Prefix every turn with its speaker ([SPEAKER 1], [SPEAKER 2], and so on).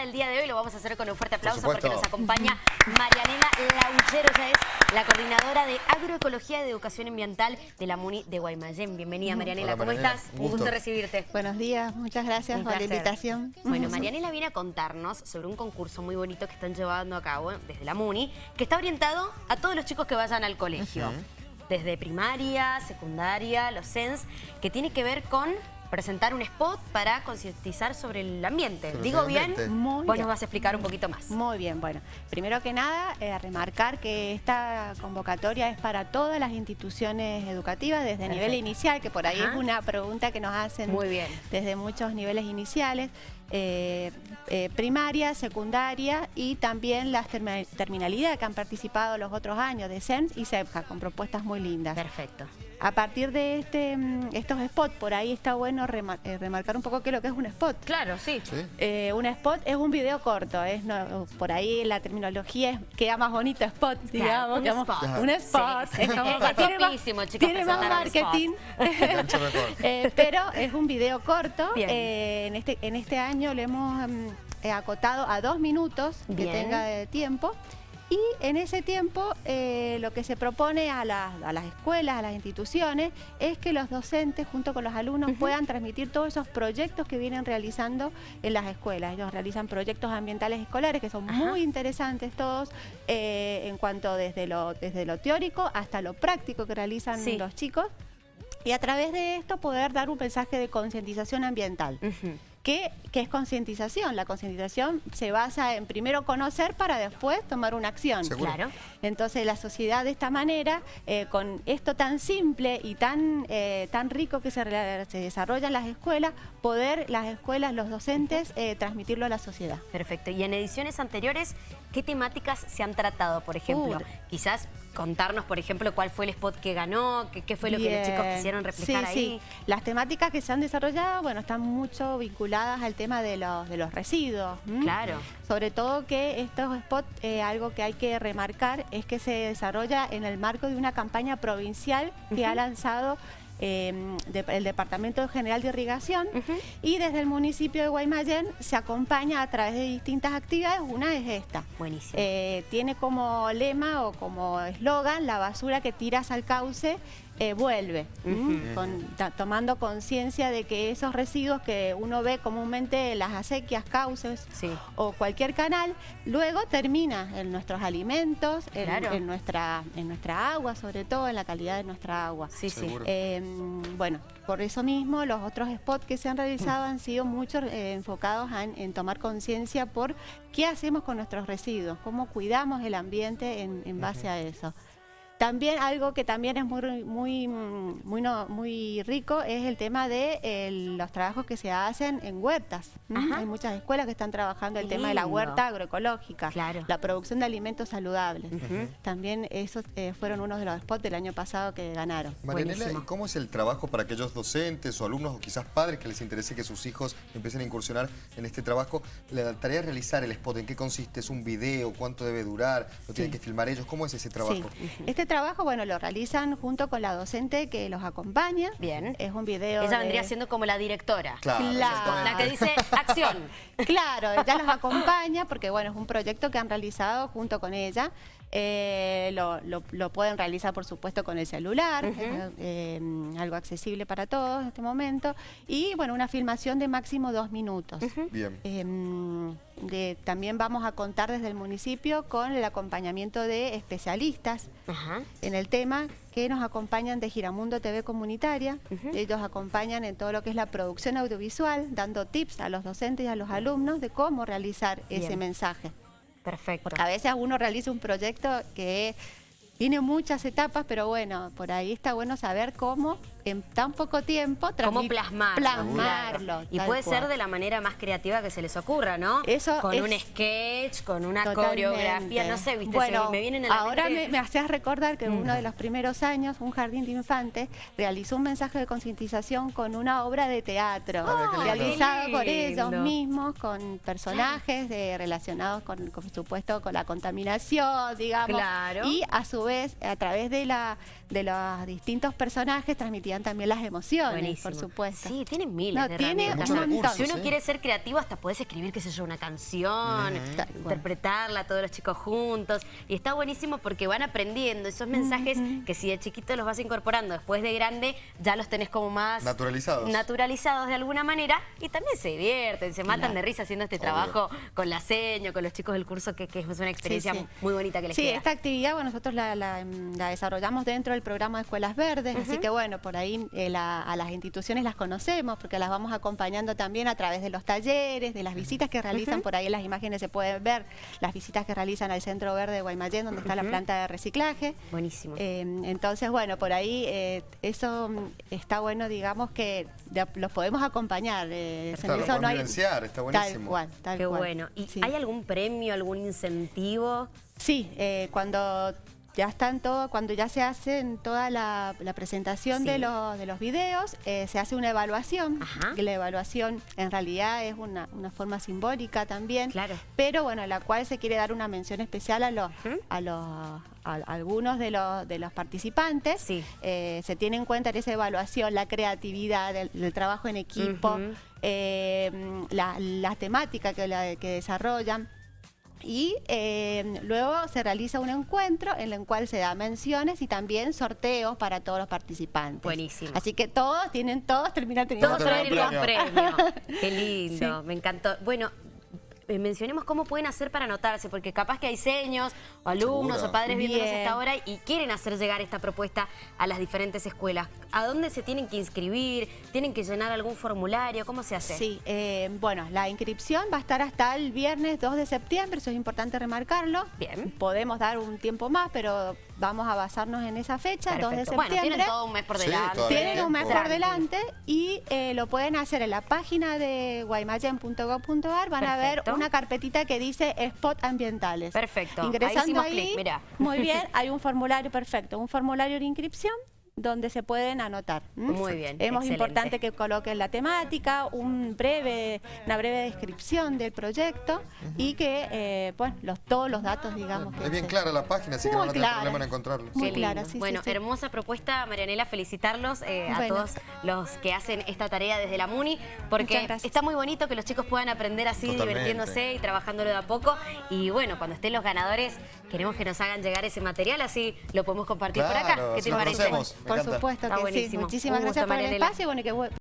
[SPEAKER 1] del día de hoy lo vamos a hacer con un fuerte aplauso porque nos acompaña Marianela Lauchero, ella es la coordinadora de Agroecología de Educación Ambiental de la MUNI de Guaymallén. Bienvenida Marianela, ¿cómo estás? Un gusto. recibirte.
[SPEAKER 2] Buenos días, muchas gracias por la invitación.
[SPEAKER 1] Bueno, Marianela viene a contarnos sobre un concurso muy bonito que están llevando a cabo desde la MUNI, que está orientado a todos los chicos que vayan al colegio. Desde primaria, secundaria, los SENS, que tiene que ver con presentar un spot para concientizar sobre el ambiente. ¿Digo bien? Muy Vos nos vas a explicar un poquito más.
[SPEAKER 2] Muy bien, bueno. Primero que nada, eh, remarcar que esta convocatoria es para todas las instituciones educativas desde nivel inicial, que por ahí es una pregunta que nos hacen Muy bien. desde muchos niveles iniciales. Eh, eh, primaria, secundaria y también las terminalidades que han participado los otros años de SENS y CEPJA con propuestas muy lindas.
[SPEAKER 1] Perfecto.
[SPEAKER 2] A partir de este, mm, estos spots, por ahí está bueno eh, remarcar un poco qué es lo que es un spot.
[SPEAKER 1] Claro, sí.
[SPEAKER 2] Eh, un spot es un video corto, es por ahí la terminoología es, queda más bonito spot, digamos.
[SPEAKER 1] un, spot.
[SPEAKER 2] un spot.
[SPEAKER 1] Es como, tiene más, chicos,
[SPEAKER 2] tiene más marketing. eh, pero es un video corto. Eh, en, este, en este año le hemos mm, acotado a dos minutos que tenga de tiempo. Y en ese tiempo eh, lo que se propone a, las escuelas, a las instituciones, es que los docentes junto con los alumnos puedan transmitir todos esos proyectos que vienen realizando en las escuelas. Ellos realizan proyectos ambientales escolares que son muy interesantes todos, eh, en cuanto desde lo, desde lo teórico hasta lo práctico que realizan los chicos. Y a través de esto poder dar un mensaje de concientización ambiental. ¿Qué, es concientización? La concientización se basa en primero conocer para después tomar una acción. Claro. Entonces la sociedad de esta manera, eh, con esto tan simple y tan, eh, tan rico que se, desarrolla en las escuelas, poder las escuelas, los docentes, eh, transmitirlo a la sociedad.
[SPEAKER 1] Perfecto. Y en ediciones anteriores, ¿qué temáticas se han tratado, por ejemplo? Quizás contarnos, por ejemplo, cuál fue el spot que ganó, qué, fue lo que los chicos quisieron reflejar ahí. Sí.
[SPEAKER 2] Las temáticas que se han desarrollado, bueno, están mucho vinculadas al tema de los, de los residuos.
[SPEAKER 1] Claro.
[SPEAKER 2] Sobre todo que estos spots, eh, algo que hay que remarcar, es que se desarrolla en el marco de una campaña provincial que ha lanzado Em, el Departamento General de Irrigación y desde el municipio de Guaymallén se acompaña a través de distintas actividades, una es esta.
[SPEAKER 1] Buenísimo.
[SPEAKER 2] Eh, tiene como lema o como eslogan la basura que tiras al cauce eh, vuelve, tomando conciencia de que esos residuos que uno ve comúnmente en las acequias, cauces o cualquier canal, luego termina en nuestros alimentos, en, nuestra, en nuestra agua, sobre todo en la calidad de nuestra agua.
[SPEAKER 1] Sí, sí.
[SPEAKER 2] Em, bueno, por eso mismo los otros spots que se han realizado han sido muchos eh, enfocados en, tomar conciencia por qué hacemos con nuestros residuos, cómo cuidamos el ambiente en, base a eso. También algo que también es muy muy muy, muy rico es el tema de los trabajos que se hacen en huertas. Hay muchas escuelas que están trabajando el tema de la huerta agroecológica, la producción de alimentos saludables. También esos eh, fueron unos de los spots del año pasado que ganaron.
[SPEAKER 3] Marianela, ¿cómo es el trabajo para aquellos docentes o alumnos o quizás padres que les interese que sus hijos empiecen a incursionar en este trabajo? La tarea de realizar el spot, ¿en qué consiste? ¿Es un video? ¿Cuánto debe durar? ¿Lo tienen que filmar ellos? ¿Cómo es ese trabajo?
[SPEAKER 2] Este trabajo, bueno, lo realizan junto con la docente que los acompaña.
[SPEAKER 1] Bien.
[SPEAKER 2] Es un video
[SPEAKER 1] Ella vendría siendo como la directora.
[SPEAKER 2] Claro.
[SPEAKER 1] La que dice acción.
[SPEAKER 2] Claro, ella los acompaña porque, bueno, es un proyecto que han realizado junto con ella. Eh, lo, pueden realizar, por supuesto, con el celular, eh, algo accesible para todos en este momento. Y, bueno, una filmación de máximo dos minutos.
[SPEAKER 3] Bien.
[SPEAKER 2] Em, también vamos a contar desde el municipio con el acompañamiento de especialistas en el tema que nos acompañan de Giramundo TV Comunitaria. Ellos acompañan en todo lo que es la producción audiovisual, dando tips a los docentes y a los alumnos de cómo realizar ese mensaje.
[SPEAKER 1] Perfecto.
[SPEAKER 2] A veces uno realiza un proyecto que tiene muchas etapas, pero bueno, por ahí está bueno saber cómo en tan poco tiempo
[SPEAKER 1] ¿Cómo plasmarlo?
[SPEAKER 2] Plasmarlo.
[SPEAKER 1] Y puede ser de la manera más creativa que se les ocurra, ¿no?
[SPEAKER 2] Eso
[SPEAKER 1] Con un sketch, con una coreografía, no sé, viste,
[SPEAKER 2] bueno, me vienen ahora me, me hacías recordar que en uno de los primeros años, un jardín de infantes realizó un mensaje de concientización con una obra de teatro, oh, realizado por ellos mismos, con personajes de, relacionados con, por supuesto, con la contaminación, digamos.
[SPEAKER 1] Claro.
[SPEAKER 2] Y a su vez, a través de, la, de los distintos personajes, transmitían también las emociones, por supuesto.
[SPEAKER 1] Sí, tienen miles de
[SPEAKER 2] tiene un
[SPEAKER 1] Si uno quiere ser creativo, hasta puedes escribir, qué sé yo, una canción, interpretarla todos los chicos juntos. Y está buenísimo porque van aprendiendo esos mensajes que si de chiquito los vas incorporando después de grande, ya los tenés como más...
[SPEAKER 3] Naturalizados.
[SPEAKER 1] Naturalizados de alguna manera. Y también se divierten, se matan de risa haciendo este trabajo con la seño, con los chicos del curso, que, es una experiencia muy bonita que les
[SPEAKER 2] Sí, esta actividad, bueno, nosotros la, desarrollamos dentro del programa de Escuelas Verdes, así que bueno, por ahí eh, a las instituciones las conocemos, porque las vamos acompañando también a través de los talleres, de las visitas que realizan, por ahí en las imágenes se pueden ver las visitas que realizan al Centro Verde de Guaymallén, donde está la planta de reciclaje.
[SPEAKER 1] Buenísimo.
[SPEAKER 2] Eh, entonces, bueno, por ahí eh, eso mm, está bueno, digamos que los podemos acompañar.
[SPEAKER 3] Eh, está, no hay... está buenísimo.
[SPEAKER 1] Tal cual, tal Qué bueno. ¿Y hay algún premio, algún incentivo?
[SPEAKER 2] Sí, cuando ya están todo, cuando ya se hace toda la, presentación de, los, de los videos, eh, se hace una evaluación, que la evaluación en realidad es una, forma simbólica también,
[SPEAKER 1] claro.
[SPEAKER 2] pero bueno, la cual se quiere dar una mención especial a los, a los algunos de los, de los participantes. Eh, se tiene en cuenta en esa evaluación la creatividad, el, trabajo en equipo, eh, la, temática que, que desarrollan y eh, luego se realiza un encuentro en el cual se da menciones y también sorteos para todos los participantes.
[SPEAKER 1] Buenísimo.
[SPEAKER 2] Así que todos tienen, todos terminan teniendo
[SPEAKER 1] todos un premio. Qué lindo, me encantó. Bueno, mencionemos cómo pueden hacer para anotarse, porque capaz que hay seños o alumnos o padres viendo esta hora y quieren hacer llegar esta propuesta a las diferentes escuelas. ¿A dónde se tienen que inscribir? ¿Tienen que llenar algún formulario? ¿Cómo se hace?
[SPEAKER 2] Sí, eh, bueno, la inscripción va a estar hasta el viernes 2 de septiembre, eso es importante remarcarlo.
[SPEAKER 1] Bien.
[SPEAKER 2] Podemos dar un tiempo más, pero vamos a basarnos en esa fecha, 2 de septiembre. Bueno,
[SPEAKER 1] tienen todo un mes por delante.
[SPEAKER 2] tienen un mes por delante y eh, lo pueden hacer en la página de guaymayen.gov.ar, van a ver una carpetita que dice spot ambientales.
[SPEAKER 1] Perfecto.
[SPEAKER 2] Ingresando ahí, muy bien, hay un formulario perfecto, un formulario de inscripción donde se pueden anotar.
[SPEAKER 1] Muy bien.
[SPEAKER 2] Es muy importante que coloquen la temática, un breve, una breve descripción del proyecto y que eh, pues, los, todos los datos, digamos.
[SPEAKER 3] es bien clara la página, así que no van a tener problema en encontrarlo.
[SPEAKER 1] Muy clara, sí, Bueno, hermosa propuesta, Marianela, felicitarlos eh, a todos los que hacen esta tarea desde la MUNI, porque está muy bonito que los chicos puedan aprender así, divirtiéndose y trabajándolo de a poco. Y bueno, cuando estén los ganadores, queremos que nos hagan llegar ese material, así lo podemos compartir por acá.
[SPEAKER 3] ¿Qué te parece?
[SPEAKER 2] Por supuesto que sí. Muchísimas gracias por el espacio. Bueno, que